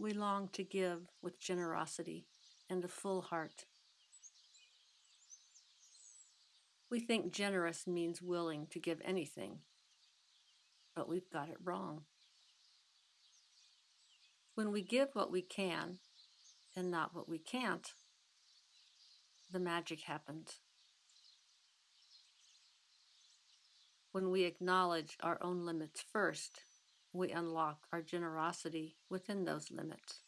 We long to give with generosity and a full heart. We think generous means willing to give anything, but we've got it wrong. When we give what we can and not what we can't, the magic happens. When we acknowledge our own limits first, we unlock our generosity within those limits.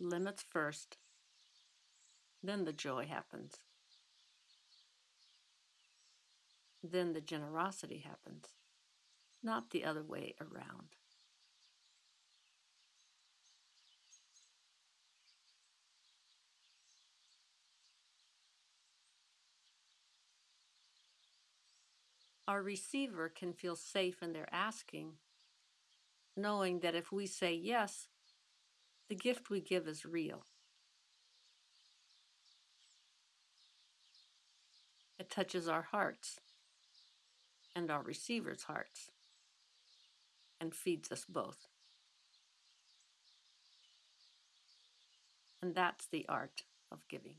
Limits first, then the joy happens. Then the generosity happens, not the other way around. Our receiver can feel safe in their asking, knowing that if we say yes, the gift we give is real. It touches our hearts and our receiver's hearts and feeds us both. And that's the art of giving.